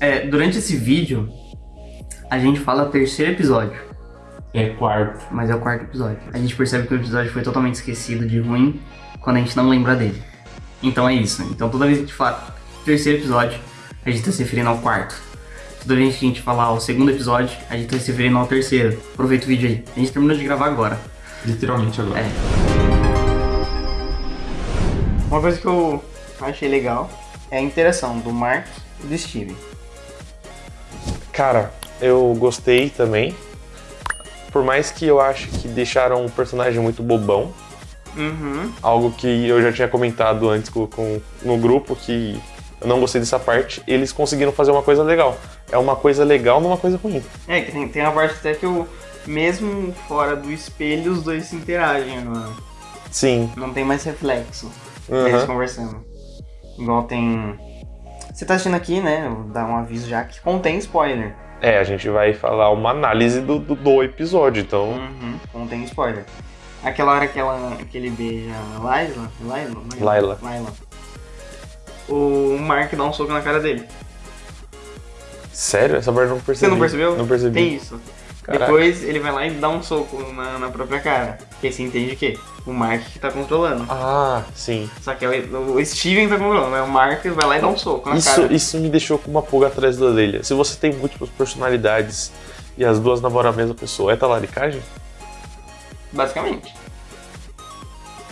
É, durante esse vídeo, a gente fala terceiro episódio. É quarto. Mas é o quarto episódio. A gente percebe que o episódio foi totalmente esquecido de ruim quando a gente não lembra dele. Então é isso. Então toda vez que a gente fala terceiro episódio, a gente tá se referindo ao quarto. Toda vez que a gente falar o segundo episódio, a gente tá se referindo ao terceiro. Aproveita o vídeo aí. A gente terminou de gravar agora. Literalmente agora. É. Uma coisa que eu achei legal é a interação do Mark e do Steven. Cara, eu gostei também. Por mais que eu acho que deixaram o personagem muito bobão, Uhum. algo que eu já tinha comentado antes com, com- no grupo, que eu não gostei dessa parte, eles conseguiram fazer uma coisa legal. É uma coisa legal numa coisa ruim. É, que tem, tem uma parte até que o. Mesmo fora do espelho, os dois se interagem agora. Sim. Não tem mais reflexo Aham. deles conversando. Igual tem. Você tá assistindo aqui, né? Vou dar um aviso já que contém spoiler. É, a gente vai falar uma análise do, do, do episódio, então. Uhum, contém spoiler. Aquela hora que, ela, que ele beija a Laila. Laila? Laila. Laila. O Mark dá um soco na cara dele. Sério? Essa parte eu não percebi. Você não percebeu? Não percebi. Tem isso. Caraca. Depois ele vai lá e dá um soco na, na própria cara. Porque você entende que o Mark que tá controlando. Ah, sim. Só que é o, o Steven tá controlando, né? O Mark vai lá e dá um soco na Isso, cara. isso me deixou com uma pulga atrás da orelha. Se você tem múltiplas personalidades e as duas namoram a mesma pessoa, é talaricagem? Basicamente.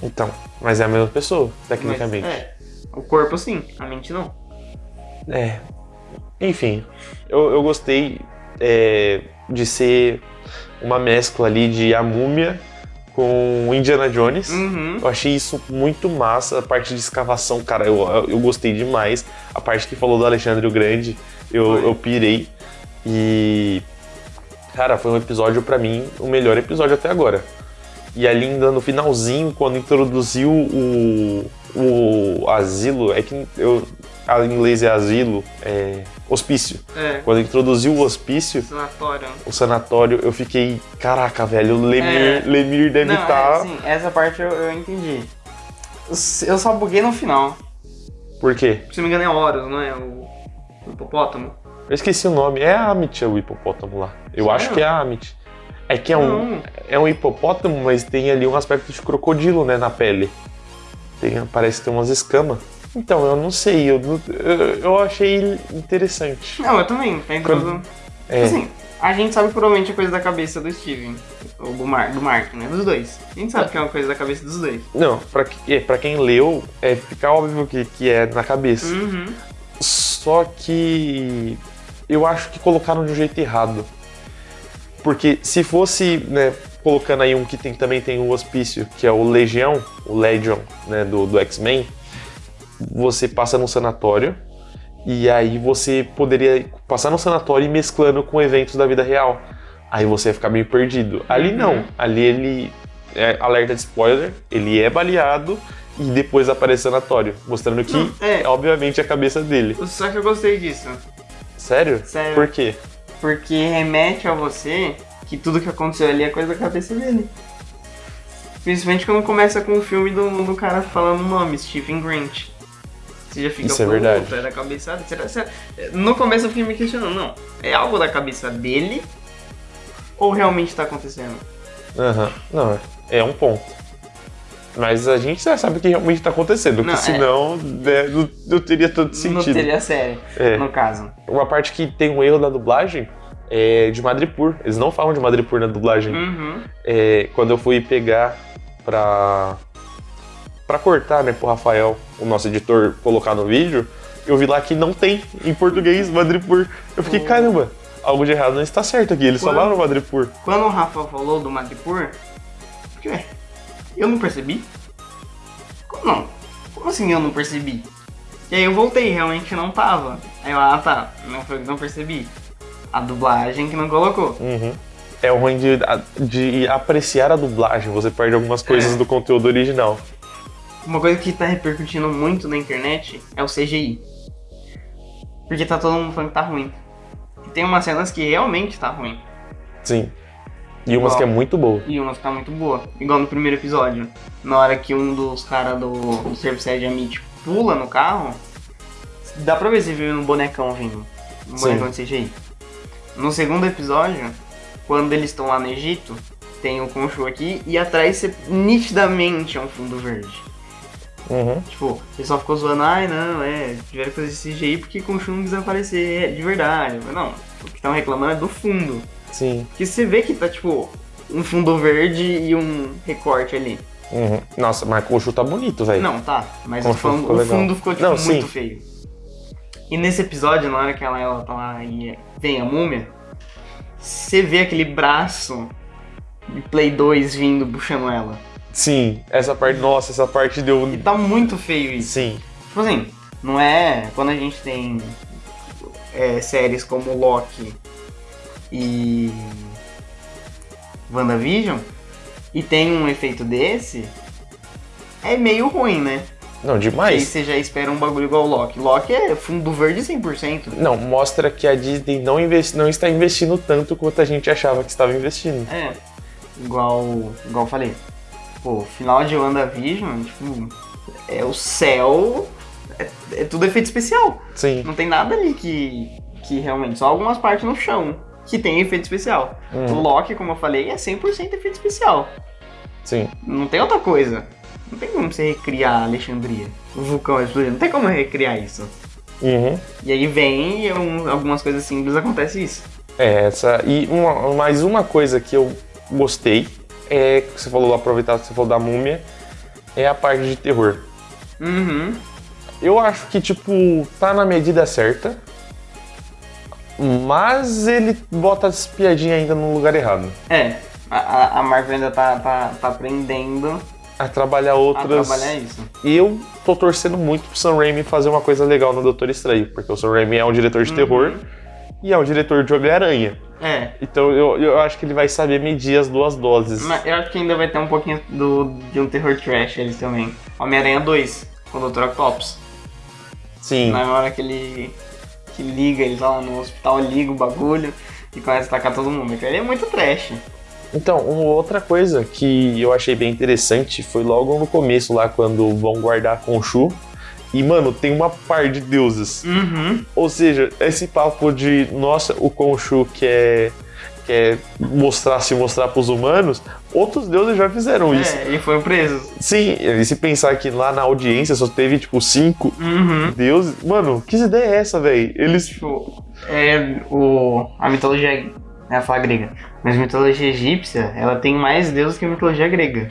Então, mas é a mesma pessoa, tecnicamente. Mas, é. O corpo sim, a mente não. É. Enfim, eu, eu gostei é, de ser uma mescla ali de A Múmia com Indiana Jones. Uhum. Eu achei isso muito massa, a parte de escavação, cara, eu, eu gostei demais. A parte que falou do Alexandre o Grande, eu, eu pirei. E, cara, foi um episódio, pra mim, o melhor episódio até agora. E ali ainda no finalzinho, quando introduziu o, o asilo, é que eu, a- em inglês é asilo, é hospício. É. Quando introduziu o hospício, Sanatório. o sanatório, eu fiquei, caraca, velho, o Lemir, É. Lemir deve estar... é, sim, essa parte eu, eu entendi. Eu- Eu só buguei no final. Por quê? Se não me engano é Horus, não é? O, o hipopótamo. Eu esqueci o nome. É a Amit, é o hipopótamo lá. Eu Sério? acho que é a Amit. É que é um, Não. é um hipopótamo, mas tem ali um aspecto de crocodilo, né, na pele. Tem, parece ter umas escamas. Então, eu não sei, eu, eu, eu achei interessante. Não, eu também. Tá introduzindo. É, Assim, a gente sabe provavelmente é coisa da cabeça do Steven. Ou do, Mar, do Mark, né? Dos dois. A gente sabe que é uma coisa da cabeça dos dois. não, pra, que- é, pra quem leu, é, fica óbvio que, que é na cabeça. Uhum. Só que eu acho que colocaram de um jeito errado. Porque se fosse, né, colocando aí um que tem, também tem o hospício, que é o Legião, o Legion, né, do, do X-Men, você passa no sanatório e aí você poderia passar no sanatório e mesclando com eventos da vida real. Aí você ia ficar meio perdido. Ali não, Uhum. ali ele é alerta de spoiler, ele é baleado e depois aparece sanatório, mostrando que Não, é. obviamente é a cabeça dele. Só que eu gostei disso. Sério? Sério. Por quê? Porque remete a você que tudo que aconteceu ali é coisa da cabeça dele. Principalmente quando começa com o filme do, do cara falando o nome, Stephen Grant. Você já fica Isso é "Pô, verdade. É da cabeça dele. Será, será? No começo eu fiquei me questionando, não. É algo da cabeça dele? Ou realmente tá acontecendo? Aham. Não, é um ponto. Mas a gente já sabe o que realmente tá acontecendo, Não, porque é. senão né, não, não teria tanto sentido. Não teria série, É. no caso. Uma parte que tem um erro da dublagem é de Madripoor. Eles não falam de Madripoor na dublagem. Uhum. É, quando eu fui pegar pra, pra cortar, né, pro Rafael, o nosso editor, colocar no vídeo, eu vi lá que não tem em português Madripoor. Eu fiquei, caramba, algo de errado não está certo aqui. Eles Quando- falaram Madripoor. Quando o Rafa falou do Madripoor, ué, eu não percebi? Como não? Como assim eu não percebi? E aí eu voltei, realmente não tava. Aí eu, ah tá, não foi que não percebi. A dublagem que não colocou. Uhum. É o ruim de, de apreciar a dublagem, você perde algumas coisas É. do conteúdo original. Uma coisa que tá repercutindo muito na internet é o CGI. Porque tá todo mundo falando que tá ruim. E tem umas cenas que realmente tá ruim. Sim. E umas que é muito boa. E uma que tá muito boa. Igual no primeiro episódio. Na hora que um dos caras do, do Service Edge Amit pula no carro, dá pra ver se viu no bonecão vindo. um bonecão de CGI. No segundo episódio, quando eles estão lá no Egito, tem o Khonshu aqui e atrás você, nitidamente é um fundo verde. Uhum. Tipo, o pessoal ficou zoando, ai não, é, tiveram que fazer esse CGI porque Khonshu não quis aparecer é, de verdade. Mas não, o que estão reclamando é do fundo. Sim. Porque você vê que tá, tipo, um fundo verde e um recorte ali. Uhum. Nossa, mas o Khonshu tá bonito, velho. Não, tá. Mas falando, ficou o fundo ficou tipo, Não, muito sim. feio. E nesse episódio, na hora que ela, ela tá lá e vem a múmia, você vê aquele braço de Play 2 vindo puxando ela. Sim, essa parte, nossa, essa parte deu. E tá muito feio isso. Sim. Tipo assim, não é. Quando a gente tem é, séries como Loki e WandaVision e tem um efeito desse, é meio ruim, né? Não, Aí demais. você já espera um bagulho igual o Loki. Loki é fundo verde 100%. Não, mostra que a Disney não, investi, não está investindo tanto quanto a gente achava que estava investindo. É, igual, igual eu falei. Pô, final de WandaVision, tipo, é o céu, é, é tudo efeito especial. Sim. Não tem nada ali que, que realmente, só algumas partes no chão que tem efeito especial. O Uhum. Loki, como eu falei, é 100% efeito especial. Sim. Não tem outra coisa. Não tem como você recriar Alexandria, o vulcão explodindo. Não tem como recriar isso. Uhum. E aí vem e um- algumas coisas simples acontece isso. É, essa. E uma, mais uma coisa que eu gostei é que você falou, aproveitar que você falou da múmia, é a parte de terror. Uhum. Eu acho que, tipo, tá na medida certa. Mas ele bota as piadinhas ainda no lugar errado. É, a, a- a Marvel ainda tá, tá, tá aprendendo A trabalhar a outras. trabalhar isso. E eu tô torcendo muito pro Sam Raimi fazer uma coisa legal no Doutor Estranho, porque o Sam Raimi é um diretor de Uhum. terror e é um diretor de Homem-Aranha. É, Então eu, eu acho que ele vai saber medir as duas doses. mas eu acho que ainda vai ter um pouquinho do, de um terror trash eles também. Homem-Aranha 2, com o Dr. Octopus. Sim. Na hora que ele que liga, ele tá lá no hospital, liga o bagulho e começa a atacar todo mundo. Ali é muito trash. Então, uma outra coisa que eu achei bem interessante foi logo no começo lá, quando vão guardar a Khonshu. E, mano, tem uma par de deuses. Uhum. Ou seja, esse papo de, nossa, o Khonshu quer, quer mostrar, se mostrar pros humanos, outros deuses já fizeram isso. É, e foi preso. Sim, e se pensar que lá na audiência só teve, tipo, cinco Uhum. deuses. Mano, que ideia é essa, velho? Eles. Tipo, é o. A mitologia. Eu ia falar grega. Mas a mitologia egípcia, ela tem mais deuses que a mitologia grega.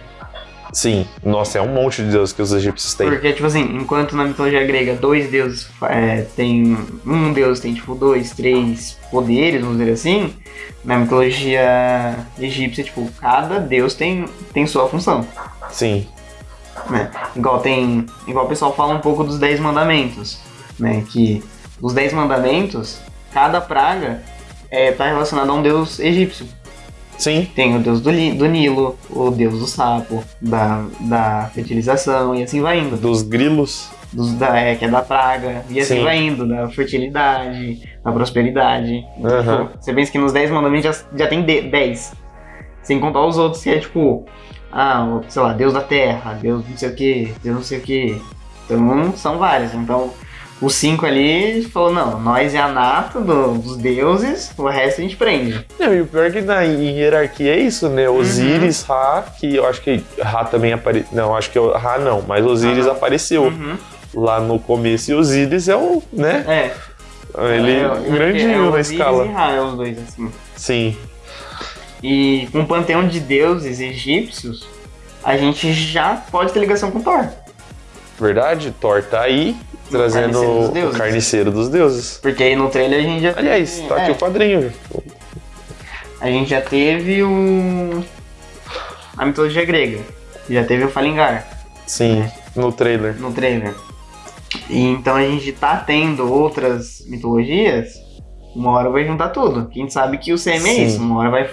Sim, nossa, é um monte de deuses que os egípcios têm. Porque, tipo assim, enquanto na mitologia grega dois deuses é, tem. Um deus tem, tipo, dois, três poderes, vamos dizer assim. Na mitologia egípcia, tipo, cada deus tem, tem sua função. Sim, né? Igual tem. Igual o pessoal fala um pouco dos Dez Mandamentos. Né? Que os Dez Mandamentos, cada praga é, tá relacionada a um deus egípcio. Sim, Tem o deus do, do Nilo, o deus do sapo, da, da fertilização e assim vai indo. dos grilos. Dos, da, é, que é da praga, e assim Sim. vai indo, da fertilidade, da prosperidade. Tipo, você pensa que nos 10 mandamentos já, já tem 10. Sem contar os outros que é tipo, ah, sei lá, Deus da terra, Deus não sei o que, Deus não sei o que. Então são vários. Então os cinco ali falou, não, nós é a nata do- dos deuses, o resto a gente prende. Não, e o pior é que na em hierarquia é isso, né? Osíris, Ra, que eu acho que Ra também apareceu. Não, acho que Ra não, mas Osíris apareceu Uhum. lá no começo. E Osíris é o, né? É. Ele é, grandinho é na Osíris escala. E Ra, é os dois, assim. Sim, E com o panteão de deuses egípcios, a gente já pode ter ligação com Thor. verdade. Thor tá aí trazendo carniceiro dos o carniceiro dos deuses. Porque aí no trailer a gente já Aliás, teve, tá aqui é, o quadrinho. A gente já teve o. A mitologia grega. Já teve o Falingar Sim, no trailer. no trailer. E então a gente tá tendo outras mitologias. Uma hora vai juntar tudo. Quem sabe que o CM é isso. Uma hora vai,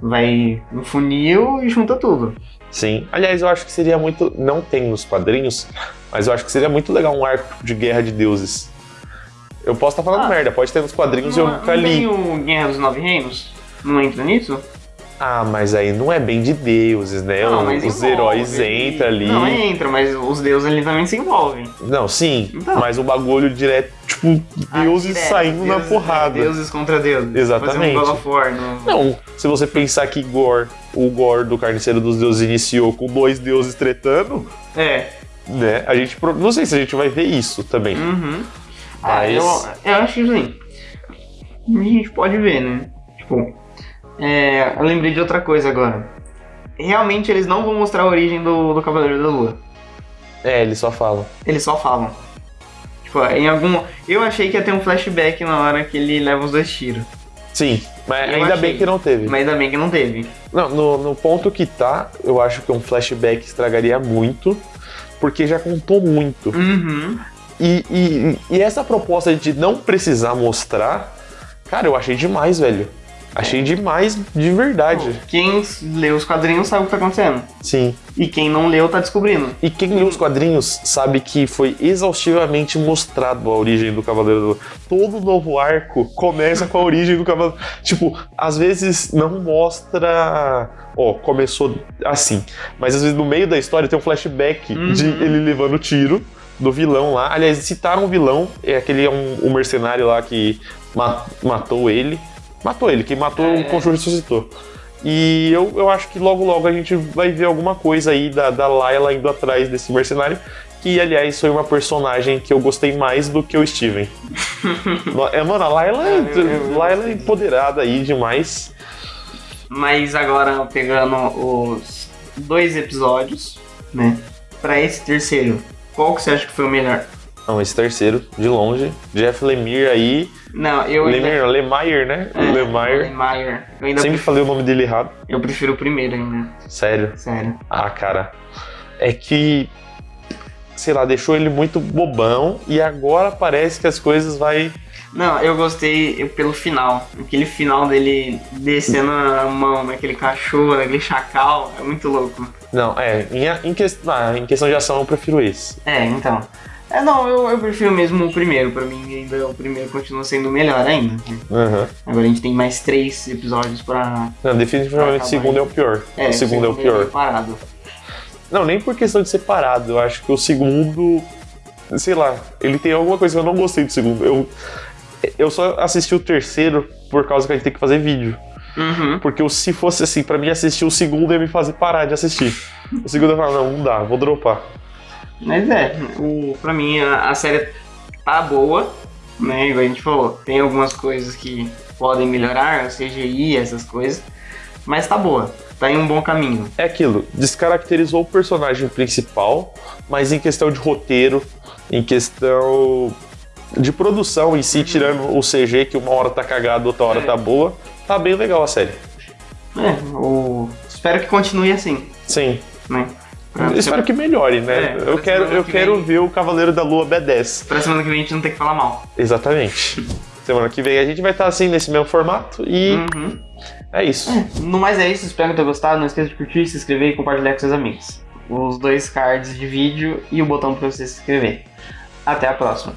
vai no funil e junta tudo. Sim. Aliás, eu acho que seria muito. Não tem nos quadrinhos, mas eu acho que seria muito legal um arco de guerra de deuses. Eu posso estar falando Ah. merda, pode ter nos quadrinhos e eu Não, nunca não li. tem o Guerra dos Nove Reinos? Não entra nisso? Ah, mas aí não é bem de deuses, né? Não, Os envolve. heróis entram ali. Não, entra, mas os deuses ali também se envolvem. Não, sim, Então. mas o bagulho direto, tipo, Ah, deuses direto, saindo na deuses- porrada. Deuses contra deuses. Exatamente. Um War no... Não, se você pensar que Gore, o Gore do Carniceiro dos Deuses iniciou com dois deuses tretando, É. né? A gente. Não sei se a gente vai ver isso também. Uhum. Ah, eu, eu acho que assim. A gente pode ver, né? Tipo. É, eu lembrei de outra coisa agora. Realmente eles não vão mostrar a origem do, do Cavaleiro da Lua. É, eles só falam. Eles só falam. Tipo, em algum. Eu achei que ia ter um flashback na hora que ele leva os dois tiros. Sim, mas Eu ainda achei. bem que não teve. Mas ainda bem que não teve. Não, no, no ponto que tá, eu acho que um flashback estragaria muito, porque já contou muito. Uhum. E, e, e essa proposta de não precisar mostrar, cara, eu achei demais, velho. Achei demais de verdade. Quem lê os quadrinhos sabe o que tá acontecendo. Sim. E quem não leu tá descobrindo. E quem lê os quadrinhos sabe que foi exaustivamente mostrado a origem do Cavaleiro do Todo novo arco começa com a origem do Cavaleiro. Tipo, às vezes não mostra. Ó, começou assim. Mas às vezes no meio da história tem um flashback Uhum. de ele levando tiro do vilão lá. Aliás, citaram o vilão, é aquele um, um mercenário lá que ma- matou ele. Matou ele, quem matou É. o Conjuro ressuscitou. E eu, eu acho que logo logo a gente vai ver alguma coisa aí da, da Layla indo atrás desse mercenário. Que, aliás, foi uma personagem que eu gostei mais do que o Steven. É, mano, a Layla, é- É, Layla é empoderada aí demais. Mas agora pegando os dois episódios, né? Pra esse terceiro, qual que você acha que foi o melhor? Não, esse terceiro, de longe. Jeff Lemire aí. Não, eu Lemire, ainda... Lemire, né? É, Lemire. Lemire. Eu ainda Sempre prefiro, falei o nome dele errado. eu prefiro o primeiro ainda. Sério. Sério. Ah, cara. É que. Sei lá, deixou ele muito bobão e agora parece que as coisas vai. Não, eu gostei eu- pelo final. Aquele final dele descendo a mão naquele cachorro, naquele chacal. É muito louco. Não, é. Em, em, que- ah, em questão de ação eu prefiro esse. É, então. É, não, eu, eu prefiro mesmo o primeiro. Pra mim, ainda o primeiro continua sendo o melhor ainda. Aham. Agora a gente tem mais três episódios pra. Não, definitivamente o Acabar segundo aí. é o pior. É, o segundo é o pior. Parado. Não, nem por questão de separado. Eu acho que o segundo. Sei lá, ele tem alguma coisa que eu não gostei do segundo. Eu, eu só assisti o terceiro por causa que a gente tem que fazer vídeo. Uhum. Porque eu- se fosse assim, pra mim assistir o segundo ia me fazer parar de assistir. O segundo eu falo, não, não dá, vou dropar. Mas é, o, pra mim a, a série tá boa, né? Igual a gente falou. Tem algumas coisas que podem melhorar, CGI, essas coisas. Mas tá boa. Tá em um bom caminho. É aquilo, descaracterizou o personagem principal, mas em questão de roteiro, em questão de produção em si, tirando o CG, que uma hora tá cagado, outra hora É. tá boa, tá bem legal a série. É, o, espero que continue assim, Sim. né? Pra, Eu espero que melhore, né? É, eu quero, eu que quero vem. ver o Cavaleiro da Lua B10. pra semana que vem a gente não ter que falar mal. Exatamente. Semana que vem a gente vai estar assim nesse mesmo formato e Uhum. é isso. No mais é isso, espero que tenha gostado. Não esqueça de curtir, se inscrever e compartilhar com seus amigos. Os dois cards de vídeo e o botão para você se inscrever. Até a próxima.